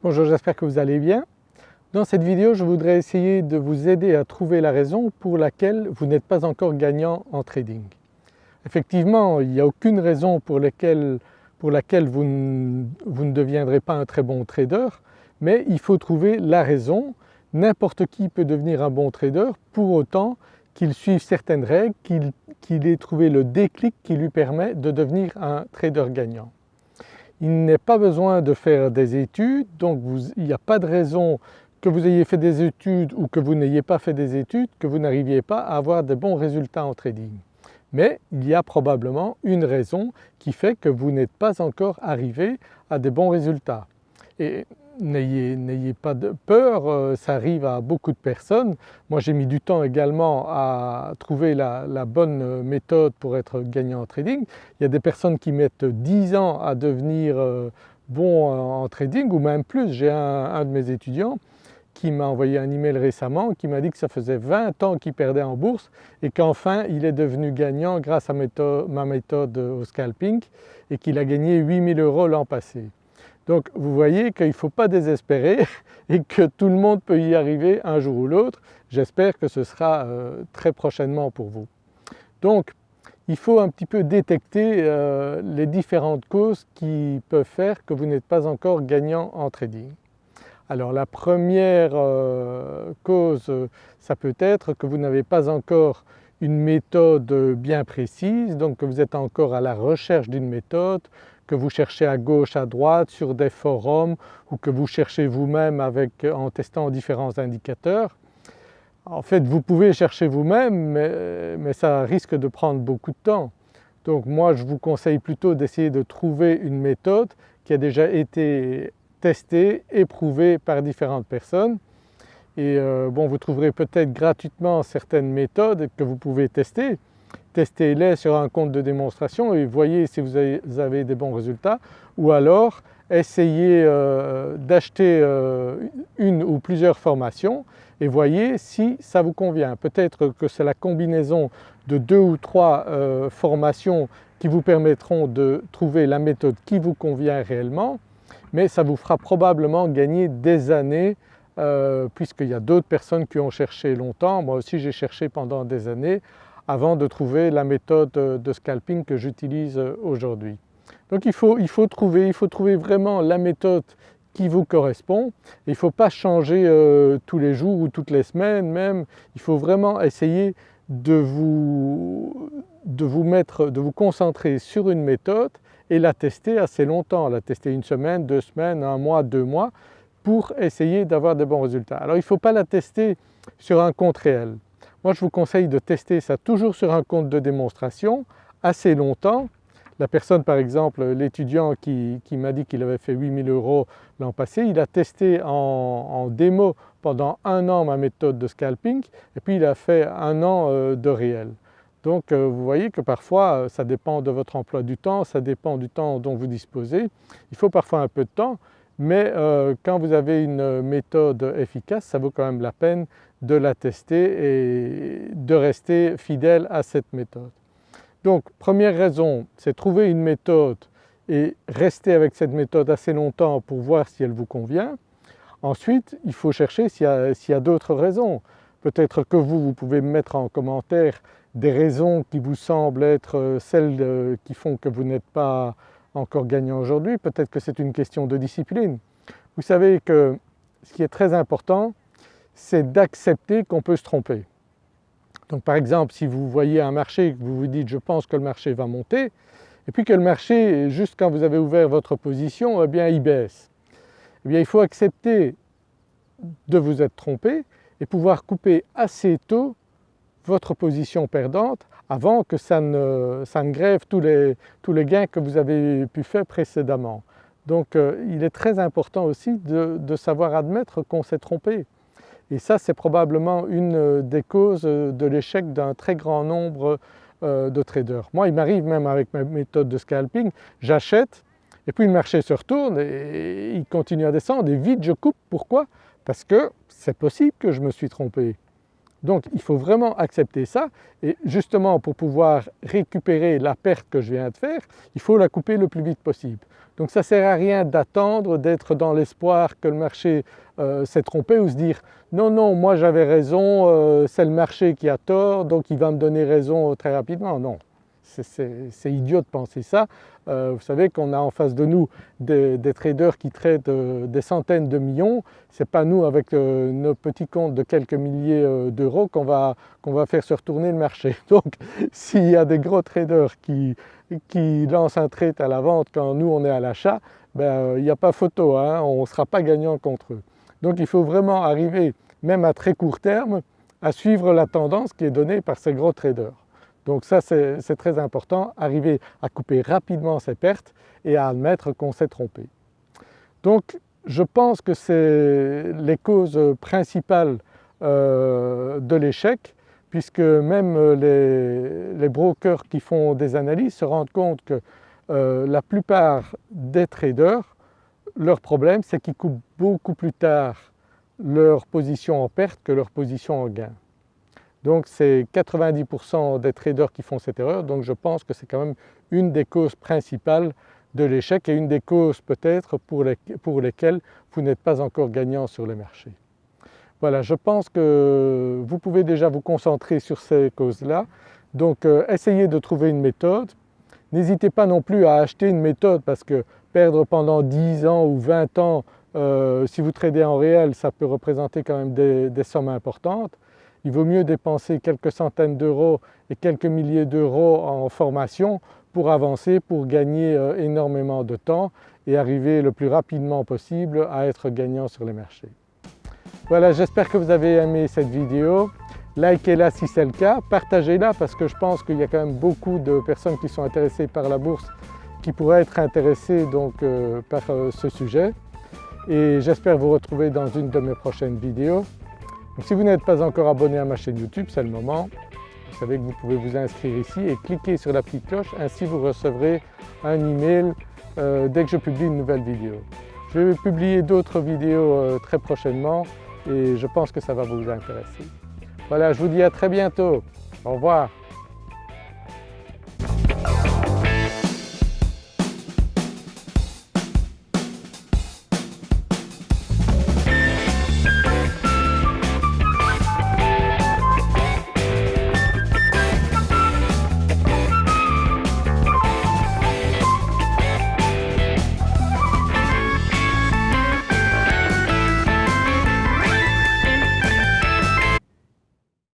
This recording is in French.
Bonjour, j'espère que vous allez bien. Dans cette vidéo je voudrais essayer de vous aider à trouver la raison pour laquelle vous n'êtes pas encore gagnant en trading. Effectivement il n'y a aucune raison pour, laquelle vous ne deviendrez pas un très bon trader mais il faut trouver la raison. N'importe qui peut devenir un bon trader pour autant qu'il suive certaines règles, qu'il ait trouvé le déclic qui lui permet de devenir un trader gagnant. Il n'est pas besoin de faire des études donc il n'y a pas de raison que vous ayez fait des études ou que vous n'ayez pas fait des études que vous n'arriviez pas à avoir de bons résultats en trading. Mais il y a probablement une raison qui fait que vous n'êtes pas encore arrivé à des bons résultats. N'ayez pas de peur, euh, ça arrive à beaucoup de personnes. Moi j'ai mis du temps également à trouver la, bonne méthode pour être gagnant en trading. Il y a des personnes qui mettent 10 ans à devenir euh, bon en trading ou même plus. J'ai un, de mes étudiants qui m'a envoyé un email récemment qui m'a dit que ça faisait 20 ans qu'il perdait en bourse et qu'enfin il est devenu gagnant grâce à ma méthode au scalping et qu'il a gagné 8000 euros l'an passé. Donc vous voyez qu'il ne faut pas désespérer et que tout le monde peut y arriver un jour ou l'autre. J'espère que ce sera euh, très prochainement pour vous. Donc il faut un petit peu détecter euh, les différentes causes qui peuvent faire que vous n'êtes pas encore gagnant en trading. Alors la première euh, cause ça peut être que vous n'avez pas encore une méthode bien précise donc que vous êtes encore à la recherche d'une méthode, que vous cherchez à gauche, à droite, sur des forums ou que vous cherchez vous-même en testant différents indicateurs. En fait vous pouvez chercher vous-même mais, mais, ça risque de prendre beaucoup de temps. Donc moi je vous conseille plutôt d'essayer de trouver une méthode qui a déjà été testée, éprouvée par différentes personnes et euh, bon vous trouverez peut-être gratuitement certaines méthodes que vous pouvez tester testez-les sur un compte de démonstration et voyez si vous avez, des bons résultats ou alors essayez euh, d'acheter euh, une ou plusieurs formations et voyez si ça vous convient. Peut-être que c'est la combinaison de deux ou trois euh, formations qui vous permettront de trouver la méthode qui vous convient réellement mais ça vous fera probablement gagner des années puisqu'il y a d'autres personnes qui ont cherché longtemps. Moi aussi j'ai cherché pendant des années avant de trouver la méthode de scalping que j'utilise aujourd'hui. Donc il faut, il faut, trouver, il faut trouver vraiment la méthode qui vous correspond. Il ne faut pas changer euh, tous les jours ou toutes les semaines même, il faut vraiment essayer de vous, de vous mettre, de vous concentrer sur une méthode et la tester assez longtemps, la tester une semaine, deux semaines, un mois, deux mois pour essayer d'avoir de bons résultats. Alors il ne faut pas la tester sur un compte réel. Moi je vous conseille de tester ça toujours sur un compte de démonstration assez longtemps. La personne par exemple, l'étudiant qui, m'a dit qu'il avait fait 8000 euros l'an passé, il a testé en, démo pendant un an ma méthode de scalping et puis il a fait un an euh, de réel. Donc euh, vous voyez que parfois euh, ça dépend de votre emploi du temps, ça dépend du temps dont vous disposez. Il faut parfois un peu de temps mais quand vous avez une méthode efficace ça vaut quand même la peine de la tester et de rester fidèle à cette méthode. Donc première raison, c'est trouver une méthode et rester avec cette méthode assez longtemps pour voir si elle vous convient. Ensuite, il faut chercher s'il y a, a d'autres raisons. Peut-être que vous, vous pouvez mettre en commentaire des raisons qui vous semblent être euh, celles euh, qui font que vous n'êtes pas encore gagnant aujourd'hui. Peut-être que c'est une question de discipline. Vous savez que ce qui est très important, c'est d'accepter qu'on peut se tromper. Donc par exemple si vous voyez un marché vous vous dites je pense que le marché va monter et puis que le marché juste quand vous avez ouvert votre position eh bien il baisse. Eh bien il faut accepter de vous être trompé et pouvoir couper assez tôt votre position perdante avant que ça ne, grève tous les, gains que vous avez pu faire précédemment. Donc euh, il est très important aussi de savoir admettre qu'on s'est trompé. Et ça c'est probablement une euh, des causes euh, de l'échec d'un très grand nombre de traders. Moi il m'arrive même avec ma méthode de scalping, j'achète et puis le marché se retourne et il continue à descendre et vite je coupe. Pourquoi? Parce que c'est possible que je me suis trompé. Donc il faut vraiment accepter ça et justement pour pouvoir récupérer la perte que je viens de faire, il faut la couper le plus vite possible. Donc ça ne sert à rien d'attendre, d'être dans l'espoir que le marché euh, s'est trompé ou se dire non non moi j'avais raison, euh, c'est le marché qui a tort donc il va me donner raison très rapidement. Non, c'est idiot de penser ça. Euh, vous savez qu'on a en face de nous des, traders qui traitent euh, des centaines de millions, ce n'est pas nous avec euh, nos petits comptes de quelques milliers d'euros qu'on va, va, faire se retourner le marché. Donc s'il y a des gros traders qui, qui, lancent un trade à la vente quand nous on est à l'achat, ben, il n'y a pas photo, hein, on ne sera pas gagnant contre eux. Donc il faut vraiment arriver, même à très court terme, à suivre la tendance qui est donnée par ces gros traders. Donc ça c'est très important, arriver à couper rapidement ses pertes et à admettre qu'on s'est trompé. Donc je pense que c'est les causes principales euh, de l'échec puisque même les, brokers qui font des analyses se rendent compte que euh, la plupart des traders, leur problème c'est qu'ils coupent beaucoup plus tard leur position en perte que leur position en gain. Donc c'est 90% des traders qui font cette erreur, donc je pense que c'est quand même une des causes principales de l'échec et une des causes peut-être pour, lesquelles vous n'êtes pas encore gagnant sur les marchés. Voilà, je pense que vous pouvez déjà vous concentrer sur ces causes-là, donc euh, essayez de trouver une méthode. N'hésitez pas non plus à acheter une méthode parce que perdre pendant 10 ans ou 20 ans, euh, si vous tradez en réel, ça peut représenter quand même des sommes importantes il vaut mieux dépenser quelques centaines d'euros et quelques milliers d'euros en formation pour avancer, pour gagner euh, énormément de temps et arriver le plus rapidement possible à être gagnant sur les marchés. Voilà, j'espère que vous avez aimé cette vidéo. Likez-la si c'est le cas, partagez-la parce que je pense qu'il y a quand même beaucoup de personnes qui sont intéressées par la bourse qui pourraient être intéressées donc, euh, par euh, ce sujet. Et j'espère vous retrouver dans une de mes prochaines vidéos si vous n'êtes pas encore abonné à ma chaîne YouTube, c'est le moment. Vous savez que vous pouvez vous inscrire ici et cliquer sur la petite cloche, ainsi vous recevrez un email euh, dès que je publie une nouvelle vidéo. Je vais publier d'autres vidéos euh, très prochainement et je pense que ça va vous intéresser. Voilà, je vous dis à très bientôt. Au revoir.